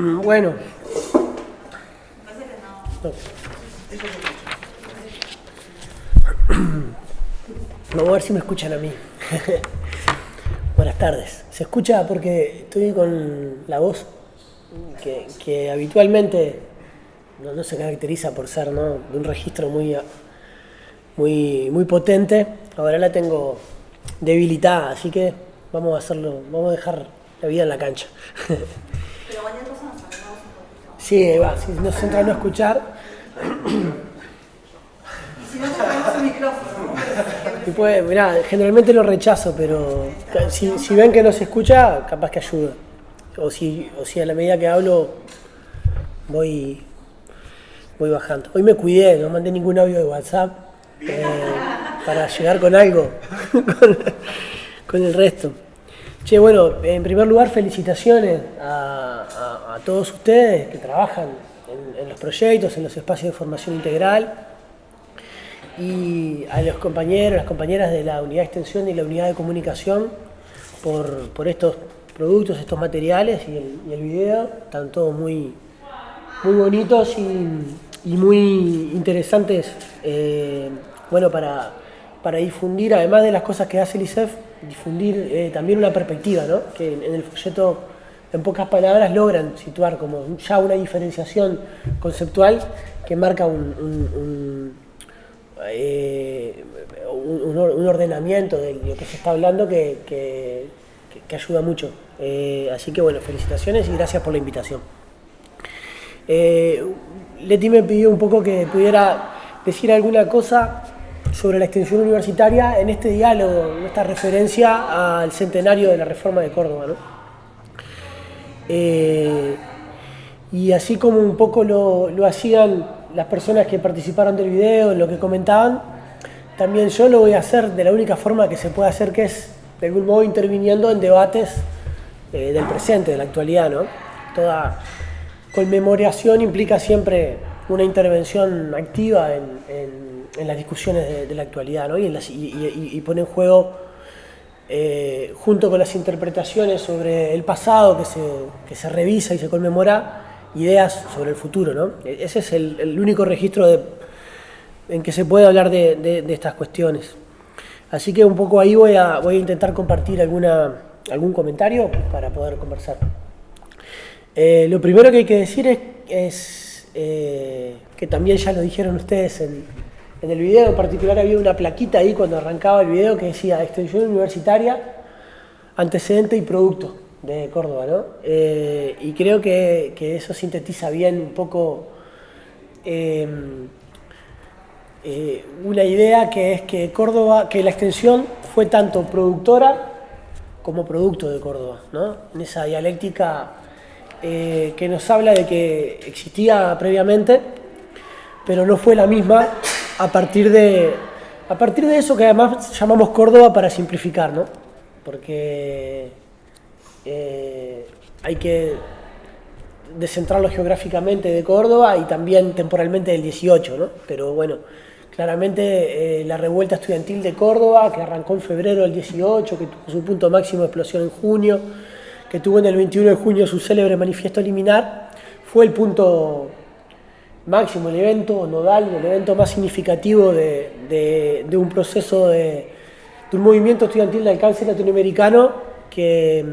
Bueno. Vamos a ver si me escuchan a mí. Buenas tardes. Se escucha porque estoy con la voz que, habitualmente no, se caracteriza por ser de un registro muy, muy, muy potente. Ahora la tengo debilitada, así que vamos a hacerlo, vamos a dejar la vida en la cancha. Pero cualquier cosa nos un poquito. Sí, va, si nos entra a no escuchar. y si no tenemos el micrófono. Y pues, mirá, generalmente lo rechazo, pero si, si, ven que no se escucha, capaz que ayuda. O si, o si a la medida que hablo voy, voy bajando. Hoy me cuidé, no mandé ningún audio de WhatsApp eh, para llegar con algo, con el resto. Che, bueno, en primer lugar, felicitaciones a, todos ustedes que trabajan en, los proyectos, en los espacios de formación integral y a los compañeros, las compañeras de la unidad de extensión y la unidad de comunicación por, estos productos, estos materiales y el, video. Están todos muy, muy bonitos y, muy interesantes eh, bueno, para, para difundir, además de las cosas que hace el ISEF, difundir eh, también una perspectiva, ¿no? que en, el folleto, en pocas palabras, logran situar como ya una diferenciación conceptual que marca un, un, eh, ordenamiento de lo que se está hablando que, que, ayuda mucho. Eh, así que bueno, felicitaciones y gracias por la invitación. Leti me pidió un poco que pudiera decir alguna cosa sobre la extensión universitaria en este diálogo, en esta referencia al centenario de la reforma de Córdoba. Eh, y así como un poco lo, hacían las personas que participaron del video, en lo que comentaban, también yo lo voy a hacer de la única forma que se puede hacer, que es de algún modo interviniendo en debates eh, del presente, de la actualidad. ¿no? Toda conmemoración implica siempre una intervención activa en en las discusiones de, la actualidad ¿no? y, pone en juego, eh, junto con las interpretaciones sobre el pasado que se, que se, revisa y se conmemora, ideas sobre el futuro. ¿no? E-, ese es el, único registro de, en que se puede hablar de, estas cuestiones. Así que un poco ahí voy a, voy a intentar compartir alguna, algún comentario para poder conversar. Eh, lo primero que hay que decir es, es eh, que también ya lo dijeron ustedes en, en el video en particular había una plaquita ahí cuando arrancaba el video que decía extensión universitaria, antecedente y producto de Córdoba, ¿no? Eh, y creo que, eso sintetiza bien un poco em, eh, una idea que es que Córdoba, que la extensión fue tanto productora como producto de Córdoba, ¿no? En esa dialéctica eh, que nos habla de que existía previamente, pero no fue la misma a partir de, a partir de eso que además llamamos Córdoba para simplificar, ¿no? Porque eh, hay que descentrarlo geográficamente de Córdoba y también temporalmente del 18, ¿no? Pero bueno, claramente eh, la revuelta estudiantil de Córdoba, que arrancó en febrero del 18, que tuvo su punto máximo de explosión en junio, que tuvo en el 21 de junio su célebre manifiesto liminar, fue el punto máximo, el evento nodal, el evento más significativo de, un proceso de, un movimiento estudiantil de alcance latinoamericano que,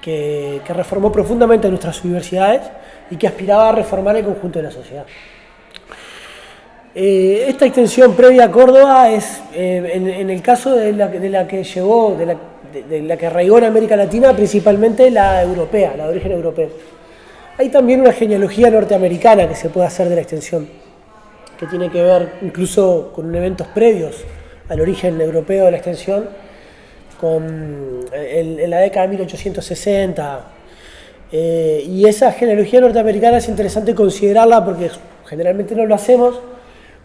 que, reformó profundamente nuestras universidades y que aspiraba a reformar el conjunto de la sociedad. Eh, esta extensión previa a Córdoba es, eh, en, el caso de la, que llegó, de la, de la que arraigó en América Latina, principalmente la europea, la de origen europeo. Hay también una genealogía norteamericana que se puede hacer de la extensión, que tiene que ver incluso con eventos previos al origen europeo de la extensión, con, en, la década de 1860. Eh, y esa genealogía norteamericana es interesante considerarla porque generalmente no lo hacemos,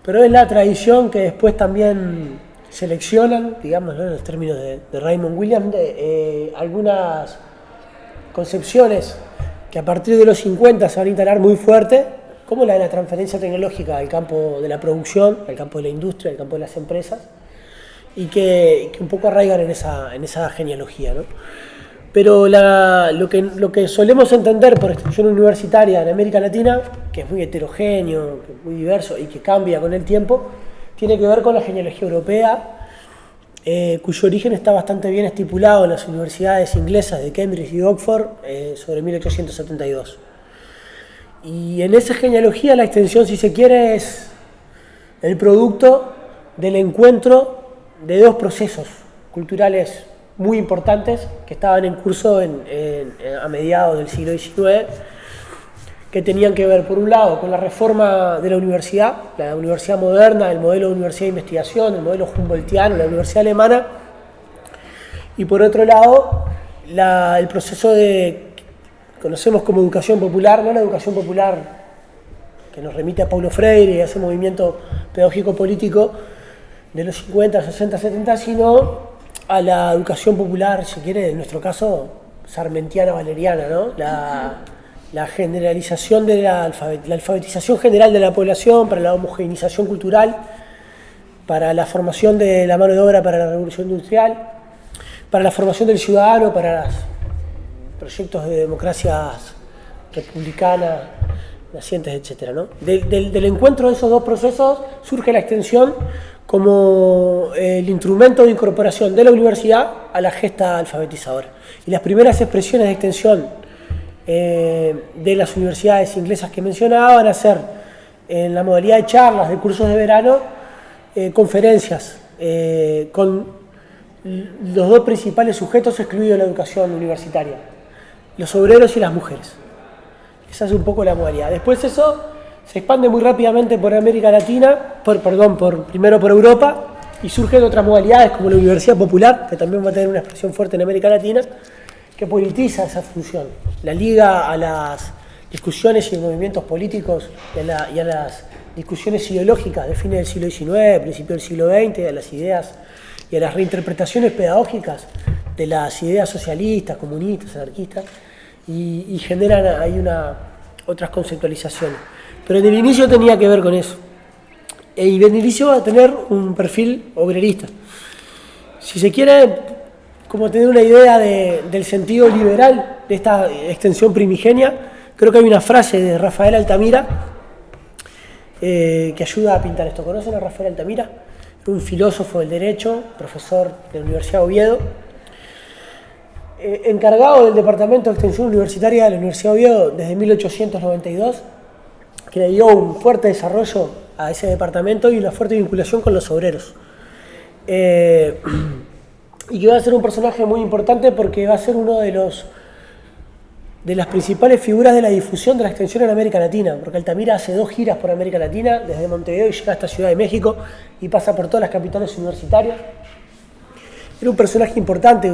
pero es la tradición que después también seleccionan, digamos, en los términos de, Raymond Williams, eh, algunas concepciones que a partir de los 50 se van a instalar muy fuerte, como la de la transferencia tecnológica al campo de la producción, al campo de la industria, al campo de las empresas, y que, un poco arraigan en esa, en esa genealogía. Pero lo, que, lo que solemos entender por extensión universitaria en América Latina, que es muy heterogéneo, muy diverso y que cambia con el tiempo, tiene que ver con la genealogía europea, eh, cuyo origen está bastante bien estipulado en las universidades inglesas de Cambridge y Oxford eh, sobre 1872. Y en esa genealogía la extensión, si se quiere, es el producto del encuentro de dos procesos culturales muy importantes que estaban en curso a mediados del siglo XIX, que tenían que ver, por un lado, con la reforma de la universidad, la universidad moderna, el modelo de universidad de investigación, el modelo Humboldtiano, la universidad alemana, y por otro lado, el proceso de, conocemos como educación popular, no la educación popular que nos remite a Paulo Freire y a ese movimiento pedagógico político de los 50, 60, 70, sino a la educación popular, si quiere, en nuestro caso, sarmentiana valeriana, ¿no? Generalización de la, alfabetización general de la población, para la homogeneización cultural, para la formación de la mano de obra para la revolución industrial, para la formación del ciudadano, para los proyectos de democracias republicanas, nacientes, etc. ¿no? del encuentro de esos dos procesos surge la extensión como eh, el instrumento de incorporación de la universidad a la gesta alfabetizadora. Y las primeras expresiones de extensión eh, de las universidades inglesas que mencionaba van a en la modalidad de charlas, de cursos de verano, eh, conferencias con los dos principales sujetos excluidos de la educación universitaria, los obreros y las mujeres. Esa es un poco la modalidad. Después eso se expande muy rápidamente por América Latina, por, perdón, por, primero por Europa, y surgen otras modalidades como la Universidad Popular, que también va a tener una expresión fuerte en América Latina, que politiza esa función, la liga a las discusiones y movimientos políticos y a, las discusiones ideológicas de fines del siglo XIX, principios del siglo XX, a las ideas y a las reinterpretaciones pedagógicas de las ideas socialistas, comunistas, anarquistas, y, y generan ahí una, otras conceptualizaciones. Pero en el inicio tenía que ver con eso. Y en el inicio va a tener un perfil obrerista. Si se quiere, como tener una idea del sentido liberal de esta extensión primigenia, creo que hay una frase de Rafael Altamira eh, que ayuda a pintar esto. ¿Conocen a Rafael Altamira? Un filósofo del derecho, profesor de la Universidad de Oviedo, eh, encargado del Departamento de Extensión Universitaria de la Universidad de Oviedo desde 1892 que le dio un fuerte desarrollo a ese departamento y una fuerte vinculación con los obreros. Eh, y que va a ser un personaje muy importante porque va a ser uno de los de las principales figuras de la difusión de la extensión en América Latina, porque Altamira hace dos giras por América Latina, desde Montevideo y llega hasta Ciudad de México y pasa por todas las capitales universitarias. Era un personaje importante.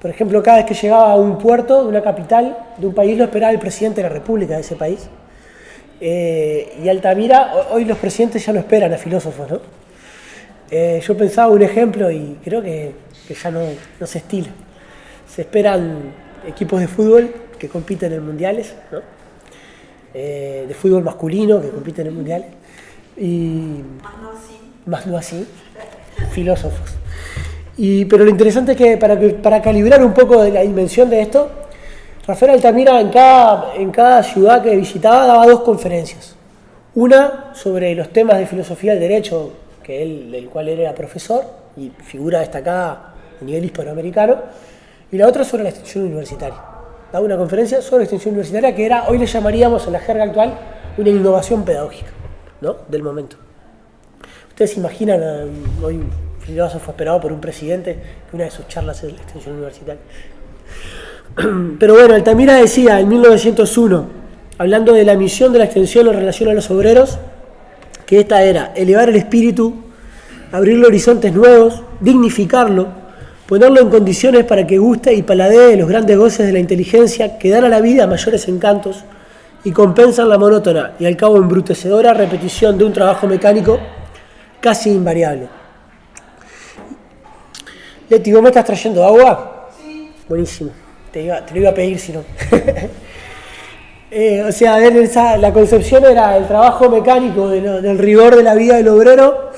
Por ejemplo, cada vez que llegaba a un puerto de una capital de un país lo esperaba el presidente de la República de ese país. Eh, y Altamira, hoy los presidentes ya no esperan a filósofos, ¿no? Eh, yo pensaba un ejemplo y creo que, ya no, se estila. Se esperan equipos de fútbol que compiten en mundiales, ¿no? Eh, de fútbol masculino que compiten en mundiales. Y más no así, filósofos. Y, pero lo interesante es que para, para calibrar un poco la dimensión de esto, Rafael Altamira en cada, en cada ciudad que visitaba daba dos conferencias. Una sobre los temas de filosofía del derecho, que él, del cual él era profesor y figura destacada a nivel hispanoamericano, y la otra sobre la extensión universitaria. Daba una conferencia sobre extensión universitaria que era, hoy le llamaríamos en la jerga actual, una innovación pedagógica ¿no? del momento. Ustedes se imaginan hoy un filósofo esperado por un presidente que una de sus charlas es la extensión universitaria. Pero bueno, Altamira decía en 1901, hablando de la misión de la extensión en relación a los obreros, que esta era elevar el espíritu, abrirle horizontes nuevos, dignificarlo, ponerlo en condiciones para que guste y paladee los grandes goces de la inteligencia que dan a la vida mayores encantos y compensan la monótona y al cabo embrutecedora repetición de un trabajo mecánico casi invariable. Leti, ¿vos me estás trayendo agua? Sí. Buenísimo. Te, lo iba a pedir si no. Eh, o sea, la concepción era el trabajo mecánico del rigor de la vida del obrero.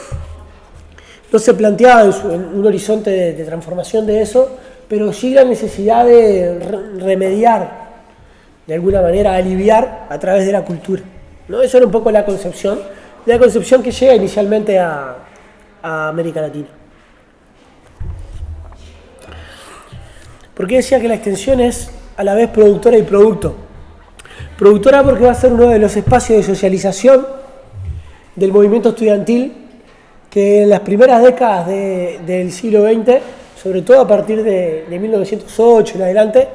No se planteaba en, un horizonte de, transformación de eso pero sí la necesidad de remediar, de alguna manera aliviar a través de la cultura. ¿no? Eso era un poco la concepción, la concepción que llega inicialmente a, a América Latina. ¿Por qué decía que la extensión es a la vez productora y producto? Productora porque va a ser uno de los espacios de socialización del movimiento estudiantil que en las primeras décadas del siglo XX, sobre todo a partir de, 1908 en adelante,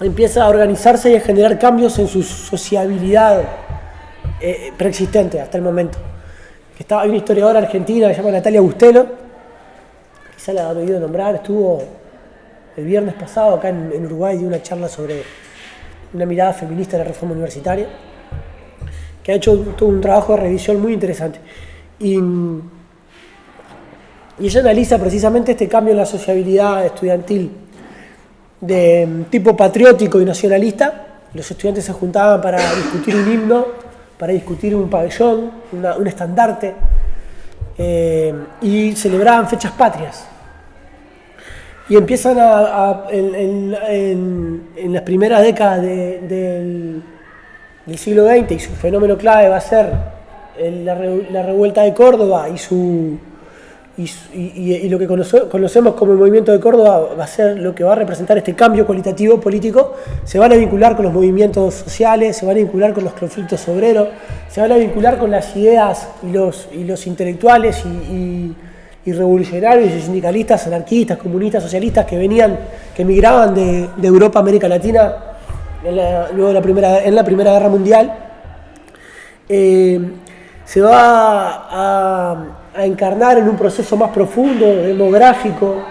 empieza a organizarse y a generar cambios en su sociabilidad eh, preexistente hasta el momento. Estaba, hay una historiadora argentina que se llama Natalia Bustelo, quizá la han oído nombrar, estuvo el viernes pasado acá en, en Uruguay dio una charla sobre una mirada feminista de la reforma universitaria, que ha hecho todo un trabajo de revisión muy interesante. Y, ella analiza precisamente este cambio en la sociabilidad estudiantil de tipo patriótico y nacionalista. Los estudiantes se juntaban para discutir un himno, para discutir un pabellón, un estandarte, eh, y celebraban fechas patrias. Y empiezan en, las primeras décadas del, del siglo XX, y su fenómeno clave va a ser la, revuelta de Córdoba y su y, lo que conocemos como el movimiento de Córdoba va a ser lo que va a representar este cambio cualitativo político, se van a vincular con los movimientos sociales, se van a vincular con los conflictos obreros, se van a vincular con las ideas y los, y los intelectuales y, revolucionarios y sindicalistas, anarquistas, comunistas, socialistas que venían, que emigraban de, Europa a América Latina luego la primera, en la Primera Guerra Mundial. Eh, se va a, encarnar en un proceso más profundo, demográfico,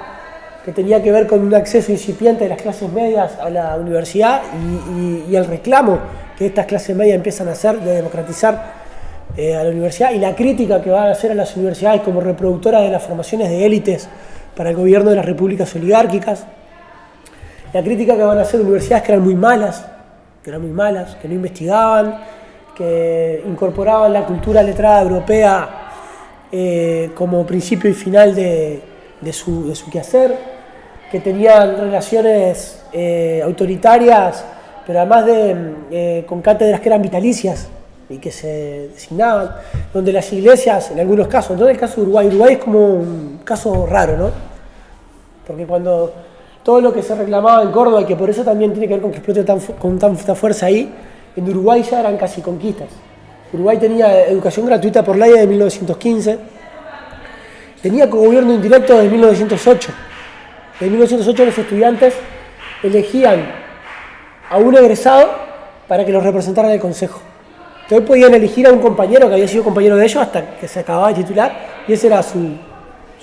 que tenía que ver con un acceso incipiente de las clases medias a la universidad y, el reclamo que estas clases medias empiezan a hacer de democratizar eh, a la universidad y la crítica que van a hacer a las universidades como reproductoras de las formaciones de élites para el gobierno de las repúblicas oligárquicas, la crítica que van a hacer universidades que eran muy malas, que eran muy malas, que no investigaban, que incorporaban la cultura letrada europea eh, como principio y final de, su, quehacer, que tenían relaciones eh, autoritarias, pero además de, eh, con cátedras que eran vitalicias y que se designaban, donde las iglesias, en algunos casos, no en el caso de Uruguay, Uruguay es como un caso raro, ¿no? Porque cuando todo lo que se reclamaba en Córdoba, y que por eso también tiene que ver con que explote con tanta fuerza ahí, en Uruguay ya eran casi conquistas. Uruguay tenía educación gratuita por ley de 1915, tenía gobierno indirecto de 1908. En 1908 los estudiantes elegían a un egresado para que los representara en el consejo. Entonces podían elegir a un compañero que había sido compañero de ellos hasta que se acababa de titular y ese era su,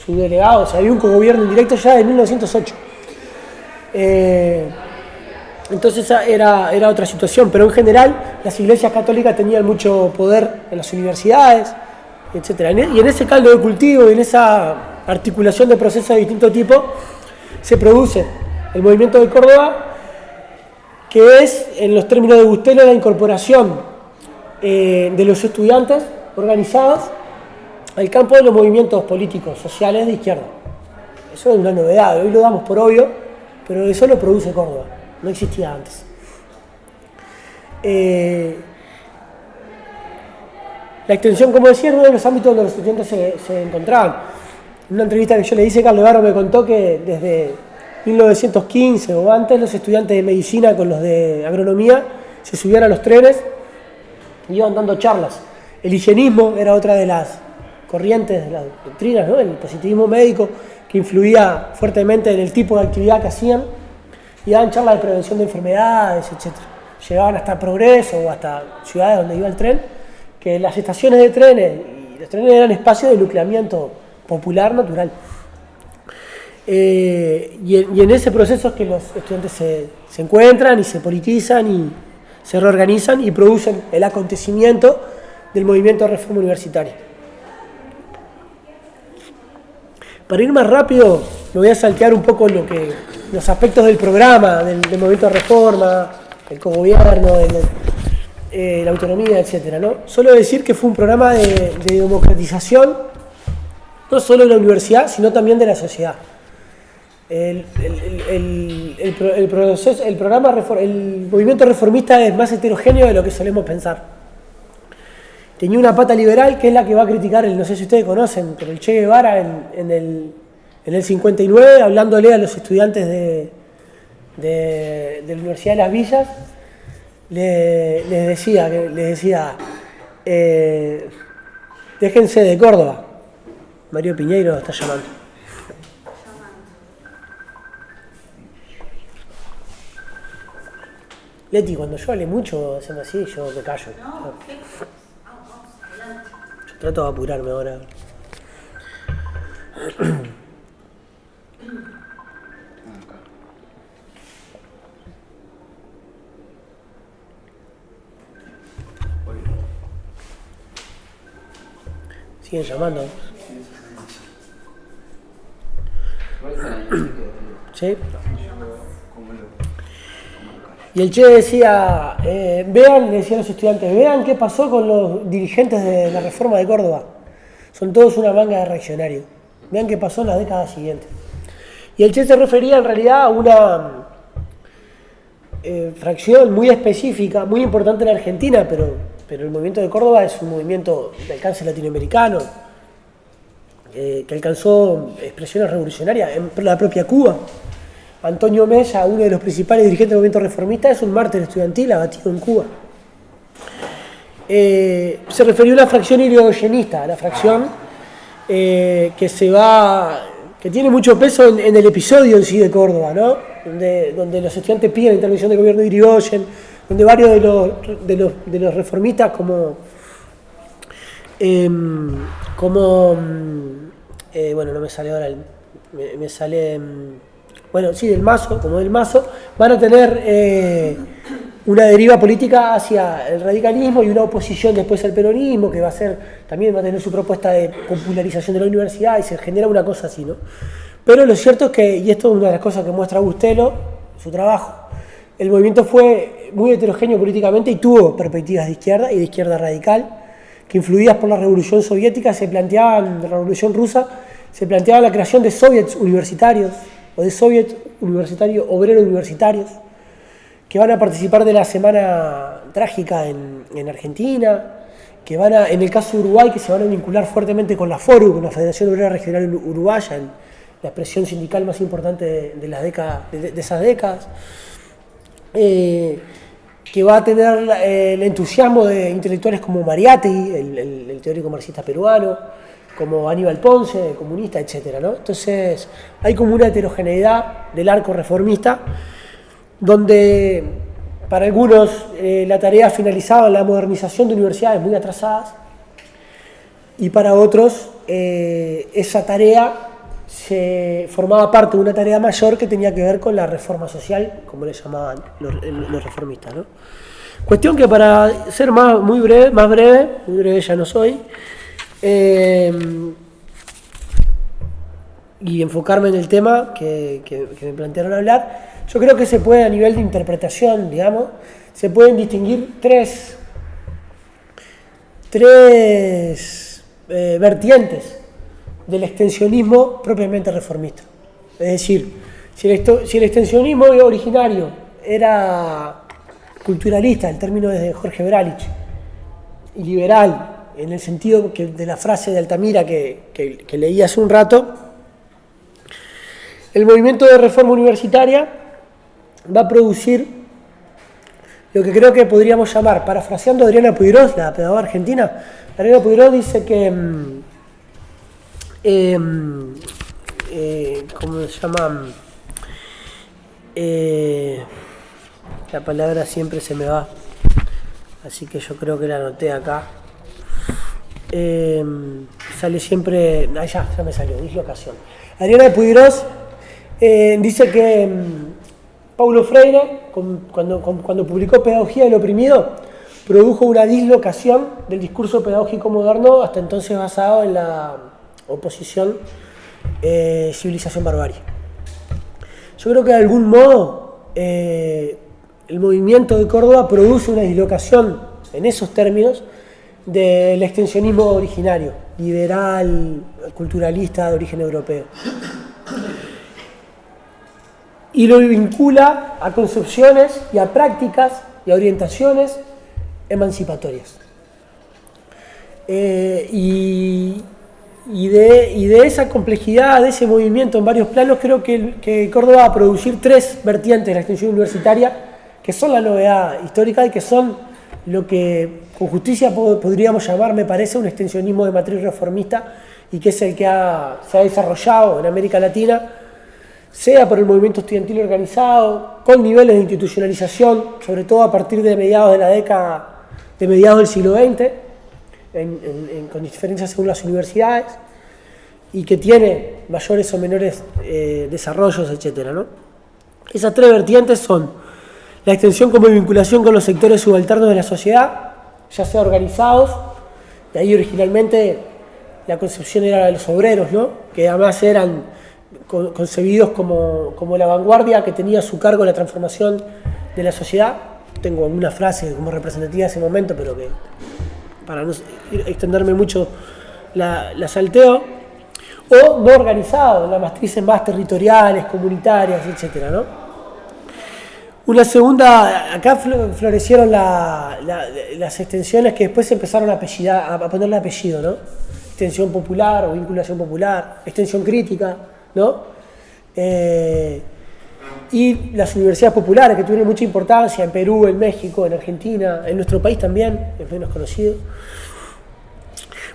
delegado. O sea, había un gobierno indirecto ya de 1908. Entonces era, era otra situación, pero en general las iglesias católicas tenían mucho poder en las universidades, etc. E, y en ese caldo de cultivo y en esa articulación de procesos de distinto tipo se produce el movimiento de Córdoba, que es, en los términos de Bustelo, la incorporación eh, de los estudiantes organizados al campo de los movimientos políticos, sociales de izquierda. Eso es una novedad, hoy lo damos por obvio, pero eso lo produce Córdoba no existía antes. Eh, la extensión, como decía, es uno de los ámbitos donde los estudiantes se, encontraban. En una entrevista que yo le hice, Carlos Barro me contó que desde 1915 o antes los estudiantes de medicina con los de agronomía se subían a los trenes iban dando charlas. El higienismo era otra de las corrientes de las doctrinas, ¿no? el positivismo médico que influía fuertemente en el tipo de actividad que hacían y daban charlas de prevención de enfermedades, etc. Llegaban hasta Progreso o hasta ciudades donde iba el tren, que las estaciones de trenes y los trenes eran espacios de nucleamiento popular natural. Eh, y, en, ese proceso es que los estudiantes se, se encuentran y se politizan y se reorganizan y producen el acontecimiento del movimiento de reforma universitaria. Para ir más rápido, me voy a saltear un poco lo que, los aspectos del programa, del, movimiento de reforma, el cogobierno, eh, la autonomía, etc. ¿no? Solo decir que fue un programa de, democratización, no solo de la universidad, sino también de la sociedad. El, el- el- el pro- el proceso- el programa, el movimiento reformista es más heterogéneo de lo que solemos pensar. Tenía una pata liberal que es la que va a criticar, el, no sé si ustedes conocen, pero el Che Guevara en, en el, en el 59, hablándole a los estudiantes de, de- la Universidad de las Villas, le- les decía, les decía eh, déjense de Córdoba. Mario Piñeiro está llamando. Leti, cuando yo hable mucho, hacen así, yo me callo. Yo trato de apurarme ahora. Siguen llamando. ¿Sí? Y el Che decía, eh, vean, decía los estudiantes, vean qué pasó con los dirigentes de la reforma de Córdoba. Son todos una manga de reaccionarios. Vean qué pasó en la década siguiente. Y el Che se refería en realidad a una eh, fracción muy específica, muy importante en Argentina, pero, pero el movimiento de Córdoba es un movimiento de alcance latinoamericano, eh, que alcanzó expresiones revolucionarias en la propia Cuba. Antonio Mella, uno de los principales dirigentes del movimiento reformista, es un mártir estudiantil abatido en Cuba. Eh, se refirió a una fracción irigoyenista, la fracción eh, que se va, que tiene mucho peso en, el episodio en sí de Córdoba, ¿no? Donde, los estudiantes piden la intervención del gobierno de donde varios de los, de los, reformistas como em, como mm, eh, bueno no me sale ahora el- me, sale mm, bueno sí del mazo como del mazo van a tener eh, una deriva política hacia el radicalismo y una oposición después al peronismo que va a ser también va a tener su propuesta de popularización de la universidad y se genera una cosa así no pero lo cierto es que y esto es una de las cosas que muestra Bustelo su trabajo el movimiento fue muy heterogéneo políticamente y tuvo perspectivas de izquierda y de izquierda radical que influidas por la revolución soviética se planteaban, la revolución rusa, se planteaba la creación de soviets universitarios o de soviets universitarios, obreros universitarios, que van a participar de la semana trágica en, en Argentina, que van a, en el caso de Uruguay, que se van a vincular fuertemente con la FORU, con la Federación Obrera Regional Uru- Uruguaya, la expresión sindical más importante de, las décadas, de- esas décadas eh, que va a tener el entusiasmo de intelectuales como Mariátegui, el, el- el teórico marxista peruano, como Aníbal Ponce, comunista, etc. ¿no? Entonces, hay como una heterogeneidad del arco reformista, donde para algunos eh, la tarea finalizaba en la modernización de universidades muy atrasadas, y para otros eh, esa tarea se formaba parte de una tarea mayor que tenía que ver con la reforma social, como le llamaban los, los reformistas. ¿no? Cuestión que para ser más, muy breve, más breve, muy breve ya no soy, eh, y enfocarme en el tema que, me plantearon hablar, yo creo que se puede a nivel de interpretación, digamos, se pueden distinguir tres, tres eh, vertientes del extensionismo propiamente reformista. Es decir, si el, si el extensionismo originario era culturalista, el término es de Jorge Bralich, y liberal, en el sentido de la frase de Altamira que, que- leí hace un rato, el movimiento de reforma universitaria va a producir lo que creo que podríamos llamar, parafraseando a Adriana Puigros, la pedagoga argentina, Adriana Puigros dice que, mm, em, eh, ¿cómo se llama? Eh, la palabra siempre se me va, así que yo creo que la anoté acá. Em, sale siempre, ah, ya, ya me salió, dislocación. Adriana Puigros eh, dice que mm, Paulo Freire, cuando, publicó Pedagogía del Oprimido, produjo una dislocación del discurso pedagógico moderno, hasta entonces basado en la oposición eh, civilización-barbarie. Yo creo que de algún modo eh, el movimiento de Córdoba produce una dislocación en esos términos del extensionismo originario, liberal, culturalista de origen europeo. y lo vincula a concepciones y a prácticas y a orientaciones emancipatorias. Eh, y, de, y, de, esa complejidad, de ese movimiento en varios planos, creo que, que, Córdoba va a producir tres vertientes de la extensión universitaria, que son la novedad histórica y que son lo que con justicia podríamos llamar, me parece, un extensionismo de matriz reformista y que es el que se ha desarrollado en América Latina, sea por el movimiento estudiantil organizado, con niveles de institucionalización, sobre todo a partir de mediados de la década, de mediados del siglo XX, con diferencias según las universidades, y que tiene mayores o menores eh, desarrollos, etc. Esas tres vertientes son la extensión como vinculación con los sectores subalternos de la sociedad, ya sea organizados, de ahí originalmente la concepción era la de los obreros, ¿no? que además eran concebidos como, como, la vanguardia que tenía a su cargo la transformación de la sociedad. Tengo una frase como representativa de ese momento, pero que para no extenderme mucho la, la salteo. O no organizado, las matrices más territoriales, comunitarias, etc. ¿no? Una segunda, acá florecieron la, la, las extensiones que después empezaron a, apellidar, a ponerle apellido, ¿no? extensión popular o vinculación popular, extensión crítica, ¿no? Eh, y las universidades populares que tuvieron mucha importancia en Perú, en México, en Argentina, en nuestro país también, es menos conocido.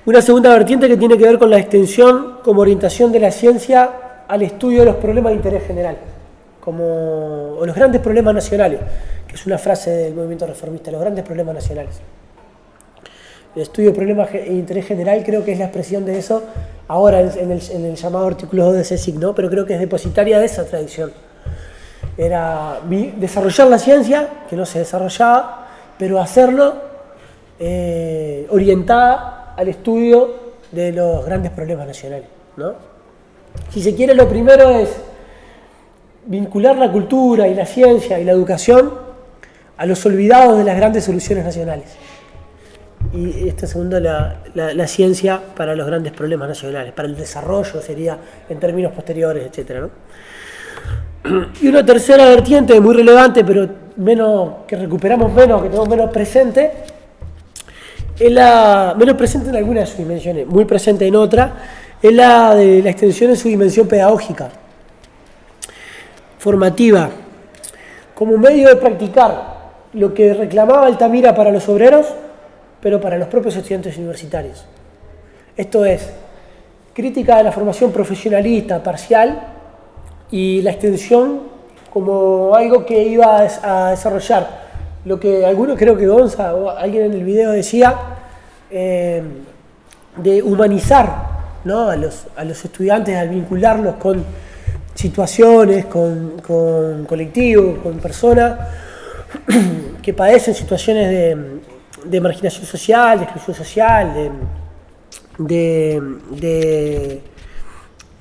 Una segunda vertiente que tiene que ver con la extensión como orientación de la ciencia al estudio de los problemas de interés general, como, o los grandes problemas nacionales, que es una frase del movimiento reformista, los grandes problemas nacionales el estudio de problemas de interés general creo que es la expresión de eso ahora en el, llamado artículo 2 de CSIC, ¿no? pero creo que es depositaria de esa tradición. Era desarrollar la ciencia, que no se desarrollaba, pero hacerlo eh, orientada al estudio de los grandes problemas nacionales. ¿no? Si se quiere, lo primero es vincular la cultura y la ciencia y la educación a los olvidados de las grandes soluciones nacionales y esta segunda la, la, ciencia para los grandes problemas nacionales, para el desarrollo sería en términos posteriores, etc. Y una tercera vertiente muy relevante, pero menos que recuperamos menos, que tenemos menos presente, es la menos presente en alguna de sus dimensiones, muy presente en otra, es la de la extensión en su dimensión pedagógica, formativa, como medio de practicar lo que reclamaba Altamira para los obreros, pero para los propios estudiantes universitarios. Esto es, crítica de la formación profesionalista parcial y la extensión como algo que iba a desarrollar lo que algunos, creo que Gonza o alguien en el video decía, eh, de humanizar ¿no? a, los, a, los, estudiantes al vincularlos con situaciones, con, con colectivos, con personas que padecen situaciones de, de marginación social, de exclusión social, de,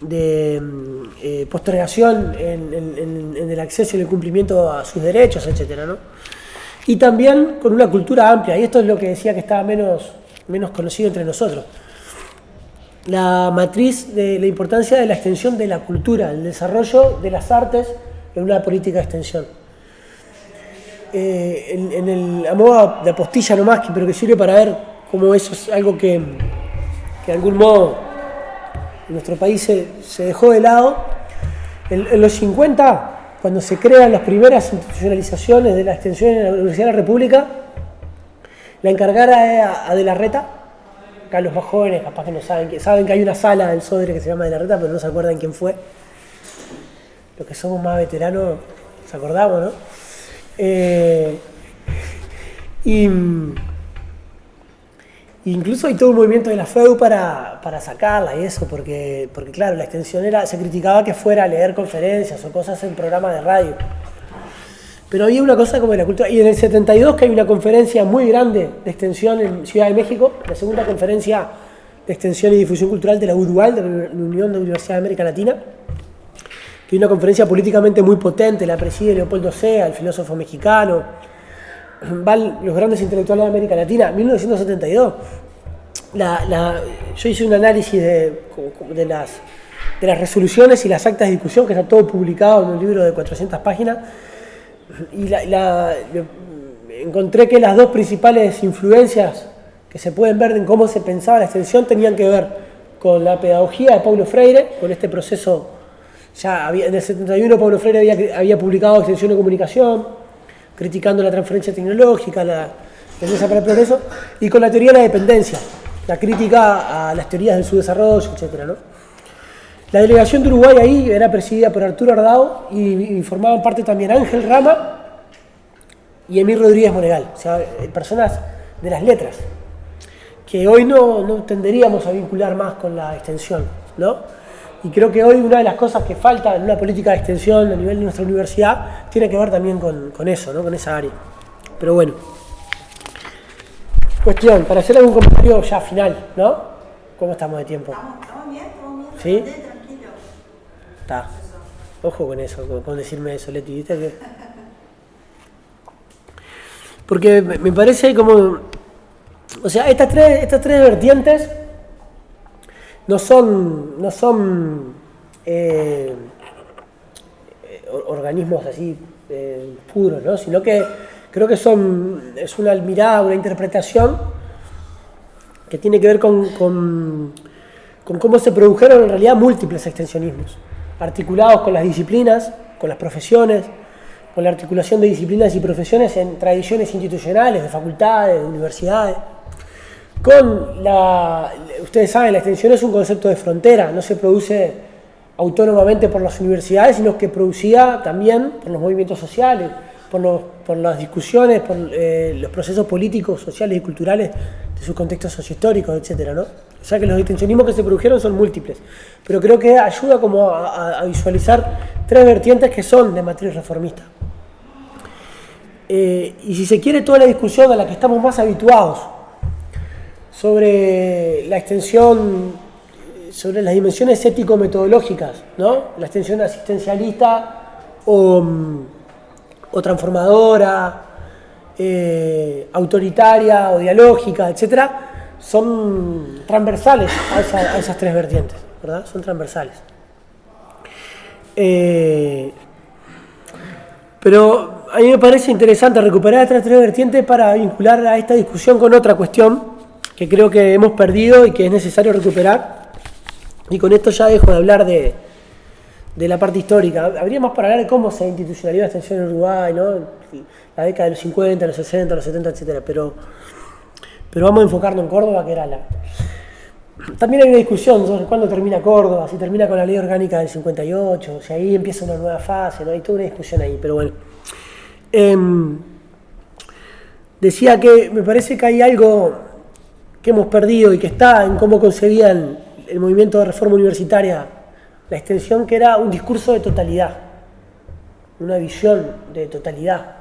de, eh, postergación en, el acceso y el cumplimiento a sus derechos, etc. ¿no? Y también con una cultura amplia, y esto es lo que decía que estaba menos, menos conocido entre nosotros. La matriz de la importancia de la extensión de la cultura, el desarrollo de las artes en una política de extensión. Eh, en, el, a de apostilla nomás, pero que sirve para ver cómo eso es algo que, de algún modo en nuestro país se, dejó de lado. En, los 50, cuando se crean las primeras institucionalizaciones de la extensión en la Universidad de la República, la encargara era a De la Reta, acá los más jóvenes capaz que no saben, que saben que hay una sala del Sodre que se llama De la Reta, pero no se acuerdan quién fue. Los que somos más veteranos, nos acordamos, ¿no? Eh, y, incluso hay todo un movimiento de la FEU para, para, sacarla y eso, porque, porque claro, la extensión era, se criticaba que fuera a leer conferencias o cosas en programas de radio. Pero había una cosa como de la cultura. Y en el 72 que hay una conferencia muy grande de extensión en Ciudad de México, la segunda conferencia de extensión y difusión cultural de la UDUAL, de la Unión de Universidades de América Latina, que una conferencia políticamente muy potente, la preside Leopoldo Sea, el filósofo mexicano, van los grandes intelectuales de América Latina, 1972. La, yo hice un análisis de, de, las, de las resoluciones y las actas de discusión, que está todo publicado en un libro de 400 páginas. Y la, encontré que las dos principales influencias que se pueden ver en cómo se pensaba la extensión tenían que ver con la pedagogía de Paulo Freire, con este proceso, ya en el 71 Paulo Freire había, había publicado Extensión de Comunicación, criticando la transferencia tecnológica, la tendencia para el progreso, y con la teoría de la dependencia, la crítica a las teorías del subdesarrollo, etc. ¿no? La delegación de Uruguay ahí era presidida por Arturo Ardao y, y formaban parte también Ángel Rama y Emil Rodríguez Monegal, o sea, eh, personas de las letras, que hoy no, no tenderíamos a vincular más con la extensión, ¿no? Y creo que hoy una de las cosas que falta en una política de extensión a nivel de nuestra universidad tiene que ver también con, con eso, ¿no? Con esa área. Pero bueno. Cuestión, para hacer algún comentario ya final, ¿no? ¿Cómo estamos de tiempo? Estamos, estamos bien, estamos bien. ¿Sí? Ojo con eso, con, decirme eso, Leti, ¿viste? Que... Porque me parece como. O sea, estas tres, estas tres vertientes no son. no son. eh, or- organismos así eh, puros, ¿no? Sino que creo que son. es una mirada, una interpretación que tiene que ver con, con cómo se produjeron en realidad múltiples extensionismos, articulados con las disciplinas, con las profesiones, con la articulación de disciplinas y profesiones en tradiciones institucionales, de facultades, de universidades. Con la, ustedes saben, la extensión es un concepto de frontera, no se produce autónomamente por las universidades, sino que producía también por los movimientos sociales, por, los- por las discusiones, por eh, los procesos políticos, sociales y culturales de sus contextos sociohistóricos, etcétera, ¿no? O sea que los extensionismos que se produjeron son múltiples, pero creo que ayuda como a, visualizar tres vertientes que son de matriz reformista. Eh, y si se quiere toda la discusión a la que estamos más habituados sobre la extensión, sobre las dimensiones ético-metodológicas, ¿no? La extensión asistencialista o, mm, o transformadora, eh, autoritaria o dialógica, etcétera, son transversales a, esa- a esas tres vertientes, ¿verdad? Son transversales. Eh, pero a mí me parece interesante recuperar estas tres vertientes para vincular a esta discusión con otra cuestión que creo que hemos perdido y que es necesario recuperar. Y con esto ya dejo de hablar de, de la parte histórica. Habría más para hablar de cómo se institucionalizó la extensión en Uruguay, ¿no? la década de los 50, los 60, los 70, etcétera. Pero, pero vamos a enfocarnos en Córdoba, que era la. También hay una discusión sobre cuándo termina Córdoba, si termina con la ley orgánica del 58, si ahí empieza una nueva fase, ¿no? Hay toda una discusión ahí, pero bueno. Em, decía que me parece que hay algo que hemos perdido y que está en cómo concebían el movimiento de reforma universitaria la extensión, que era un discurso de totalidad, una visión de totalidad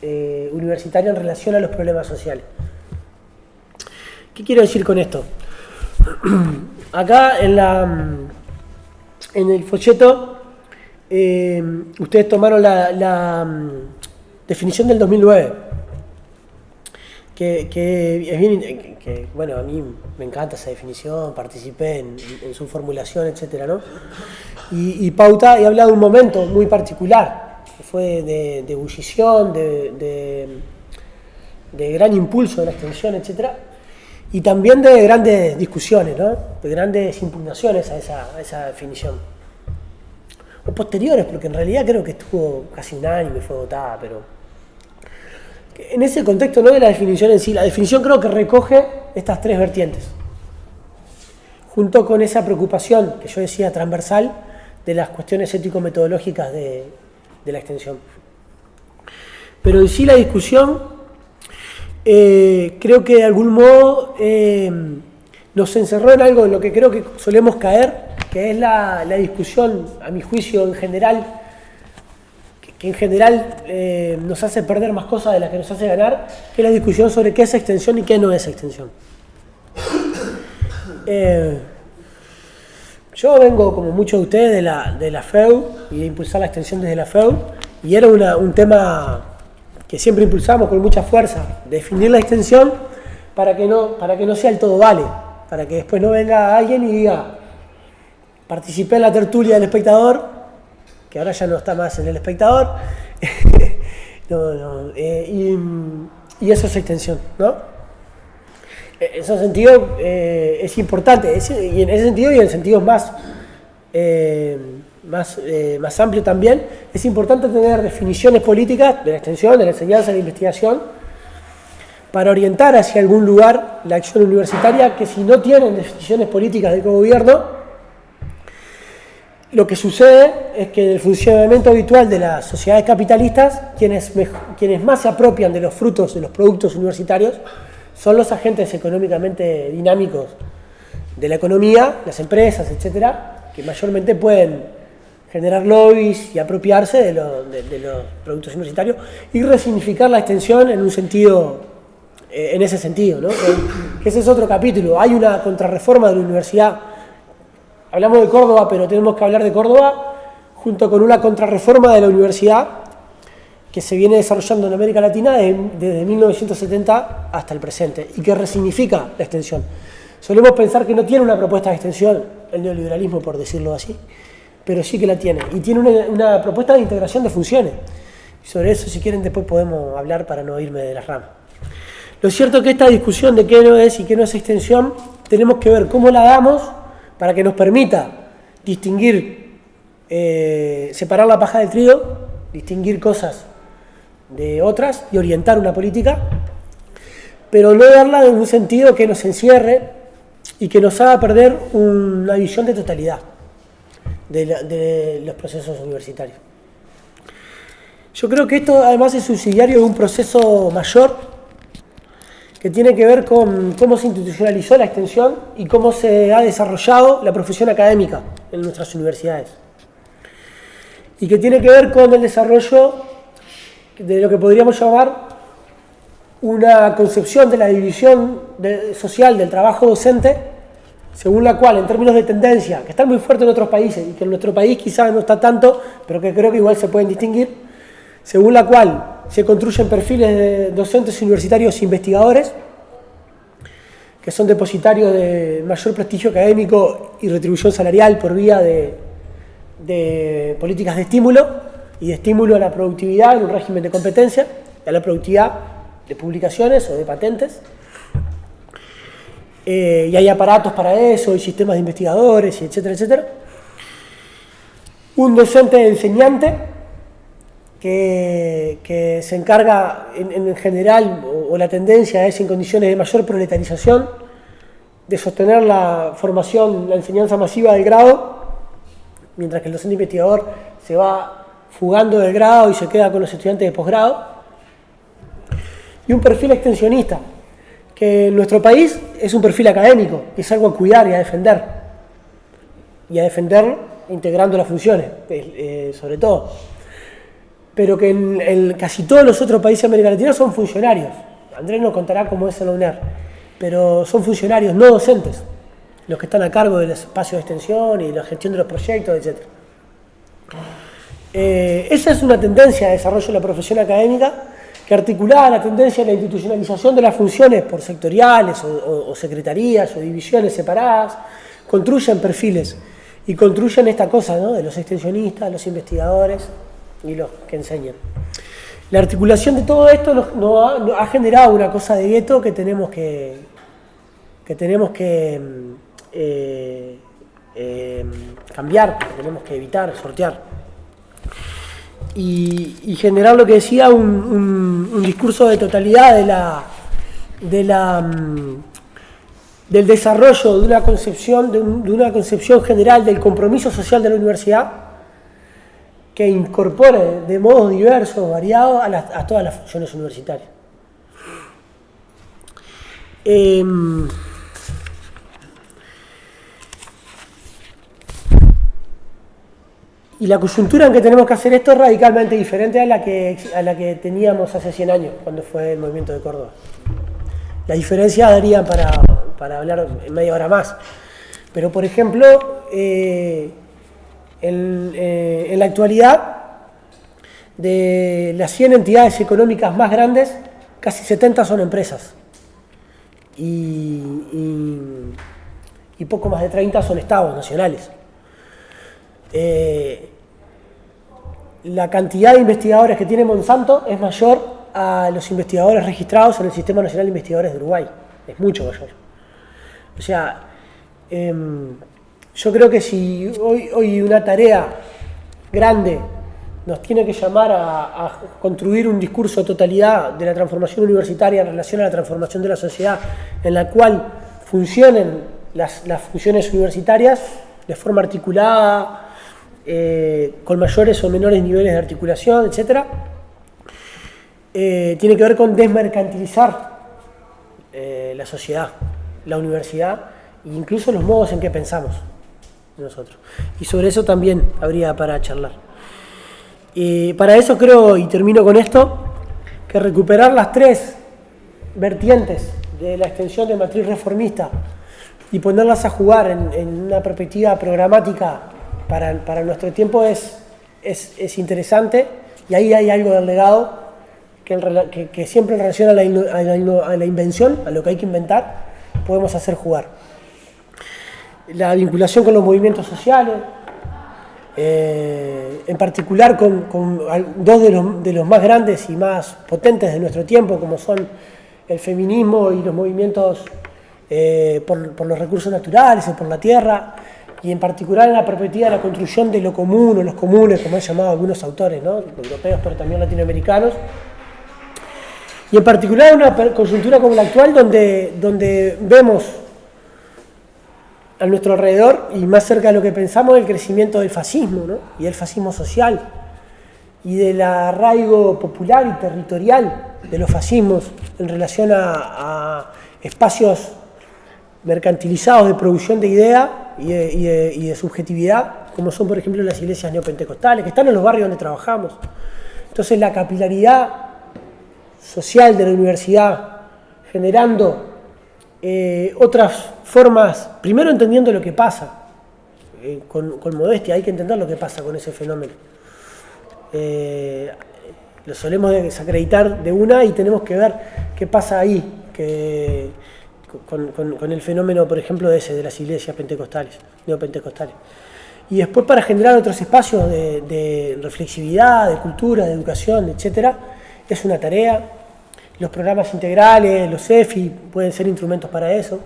eh, universitaria en relación a los problemas sociales. ¿Qué quiero decir con esto? Acá en, la, en el folleto eh, ustedes tomaron la, mm, definición del 2009, que, es bien, que, bueno, a mí me encanta esa definición, participé en, su formulación, etcétera, ¿no? Y, pauta y habla de un momento muy particular, que fue de, de ebullición, de, de, de gran impulso de la extensión, etcétera, y también de grandes discusiones, ¿no? de grandes impugnaciones a esa, a definición. O posteriores, porque en realidad creo que estuvo casi unánime, fue votada, pero en ese contexto no de la definición en sí, la definición creo que recoge estas tres vertientes, junto con esa preocupación que yo decía transversal de las cuestiones ético-metodológicas de la extensión. Pero en sí la discusión eh, creo que de algún modo eh, nos encerró en algo en lo que creo que solemos caer, que es la, discusión, a mi juicio en general, que, en general eh, nos hace perder más cosas de las que nos hace ganar, que es la discusión sobre qué es extensión y qué no es extensión. Yo vengo, como muchos de ustedes, de la, de la FEU y de impulsar la extensión desde la FEU, y era un tema que siempre impulsamos con mucha fuerza, definir la extensión para que no, para que no sea el todo vale, para que después no venga alguien y diga, participé en la tertulia del espectador, que ahora ya no está más en el espectador, eh, y, eso es extensión, ¿no? En ese sentido eh, es importante, y en ese sentido y en sentidos más, eh, más, más amplio también, es importante tener definiciones políticas de la extensión, de la enseñanza, de la investigación, para orientar hacia algún lugar la acción universitaria que si no tienen definiciones políticas de gobierno, lo que sucede es que en el funcionamiento habitual de las sociedades capitalistas, quienes, quienes más se apropian de los frutos de los productos universitarios son los agentes económicamente dinámicos de la economía, las empresas, etcétera, que mayormente pueden generar lobbies y apropiarse de, los productos universitarios y resignificar la extensión en un sentido, eh, en ese sentido, ¿no? que ese es otro capítulo. Hay una contrarreforma de la universidad Hablamos de Córdoba, pero tenemos que hablar de Córdoba junto con una contrarreforma de la universidad que se viene desarrollando en América Latina desde, 1970 hasta el presente y que resignifica la extensión. Solemos pensar que no tiene una propuesta de extensión el neoliberalismo, por decirlo así, pero sí que la tiene. Y tiene una, propuesta de integración de funciones. sobre eso, si quieren, después podemos hablar para no irme de las ramas. Lo cierto es que esta discusión de qué no es y qué no es extensión, tenemos que ver cómo la damos para que nos permita distinguir, eh, separar la paja del trigo, distinguir cosas de otras y orientar una política, pero no darla en un sentido que nos encierre y que nos haga perder una visión de totalidad de, de los procesos universitarios. Yo creo que esto además es subsidiario de un proceso mayor que tiene que ver con cómo se institucionalizó la extensión y cómo se ha desarrollado la profesión académica en nuestras universidades. Y que tiene que ver con el desarrollo de lo que podríamos llamar una concepción de la división social del trabajo docente, según la cual, en términos de tendencia, que están muy fuertes en otros países y que en nuestro país quizás no está tanto, pero que creo que igual se pueden distinguir, según la cual se construyen perfiles de docentes universitarios investigadores, que son depositarios de mayor prestigio académico y retribución salarial por vía de, políticas de estímulo y de estímulo a la productividad en un régimen de competencia, a la productividad de publicaciones o de patentes. Eh, y hay aparatos para eso, y sistemas de investigadores, y etcétera, etcétera. Un docente enseñante que, se encarga en, general, o, la tendencia es en condiciones de mayor proletarización, de sostener la formación, la enseñanza masiva del grado, mientras que el docente investigador se va fugando del grado y se queda con los estudiantes de posgrado, y un perfil extensionista, que nuestro país es un perfil académico, es algo a cuidar y a defender, y a defender integrando las funciones, eh, sobre todo pero que en, casi todos los otros países de América Latina son funcionarios. Andrés nos contará cómo es en la UNER, pero son funcionarios, no docentes, los que están a cargo del espacio de extensión y la gestión de los proyectos, etc. Eh, esa es una tendencia de desarrollo de la profesión académica que articulada la tendencia de la institucionalización de las funciones por sectoriales o, secretarías o divisiones separadas, construyen perfiles y construyen esta cosa de los extensionistas, los investigadores, y los que enseñan. La articulación de todo esto nos, ha, generado una cosa de gueto que tenemos que, que, tenemos que eh, eh, cambiar, que tenemos que evitar, sortear. Y, generar lo que decía un, discurso de totalidad de la, de la, mm, del desarrollo de una concepción, de una concepción general del compromiso social de la universidad que incorpore de modos diversos, variados, a, todas las funciones universitarias. Em, y la coyuntura en que tenemos que hacer esto es radicalmente diferente a la que, a la que teníamos hace 100 años, cuando fue el movimiento de Córdoba. La diferencia daría para, para hablar media hora más. Pero, por ejemplo, eh, eh, en, la actualidad, de las 100 entidades económicas más grandes, casi 70 son empresas. Y, poco más de 30 son estados nacionales. Eh, la cantidad de investigadores que tiene Monsanto es mayor a los investigadores registrados en el Sistema Nacional de Investigadores de Uruguay. Es mucho mayor. O sea, em, yo creo que si hoy, una tarea grande nos tiene que llamar a, construir un discurso de totalidad de la transformación universitaria en relación a la transformación de la sociedad, en la cual funcionen las, funciones universitarias de forma articulada, eh, con mayores o menores niveles de articulación, etc., eh, tiene que ver con desmercantilizar eh, la sociedad, la universidad e incluso los modos en que pensamos nosotros. Y sobre eso también habría para charlar. Para eso creo, y termino con esto, que recuperar las tres vertientes de la extensión de matriz reformista y ponerlas a jugar en, una perspectiva programática para, nuestro tiempo es, es, interesante y ahí hay algo del legado que, siempre en relación a la, a la invención, a lo que hay que inventar, podemos hacer jugar. La vinculación con los movimientos sociales, eh, en particular con, dos de los, más grandes y más potentes de nuestro tiempo, como son el feminismo y los movimientos eh, por, los recursos naturales o por la tierra, y en particular en la perspectiva de la construcción de lo común o los comunes, como han llamado algunos autores, europeos pero también latinoamericanos. Y en particular una coyuntura como la actual, donde, donde vemos a nuestro alrededor y más cerca de lo que pensamos el crecimiento del fascismo y el fascismo social y del arraigo popular y territorial de los fascismos en relación a, espacios mercantilizados de producción de idea y de, subjetividad, como son por ejemplo las iglesias neopentecostales, que están en los barrios donde trabajamos. Entonces la capilaridad social de la universidad generando eh, otras formas, primero entendiendo lo que pasa, eh, con, modestia, hay que entender lo que pasa con ese fenómeno. Eh, lo solemos desacreditar de una y tenemos que ver qué pasa ahí que, con, el fenómeno, por ejemplo, ese, de las iglesias pentecostales, neopentecostales. Y después para generar otros espacios de, de reflexividad, de cultura, de educación, etcétera, es una tarea. Los programas integrales, los EFI pueden ser instrumentos para eso.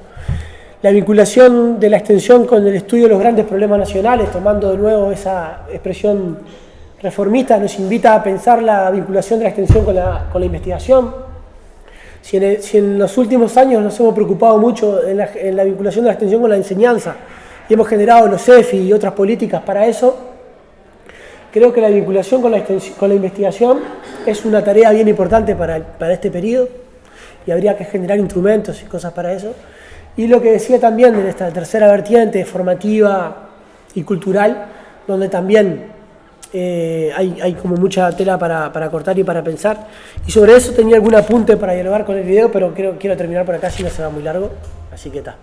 La vinculación de la extensión con el estudio de los grandes problemas nacionales, tomando de nuevo esa expresión reformista, nos invita a pensar la vinculación de la extensión con la, investigación. Si en, los últimos años nos hemos preocupado mucho en la, vinculación de la extensión con la enseñanza y hemos generado los EFI y otras políticas para eso, creo que la vinculación con la, con la investigación es una tarea bien importante para, para este periodo y habría que generar instrumentos y cosas para eso. Y lo que decía también en esta tercera vertiente formativa y cultural, donde también eh, hay, como mucha tela para, cortar y para pensar. Y sobre eso tenía algún apunte para dialogar con el video, pero quiero terminar por acá si no se va muy largo. Así que está.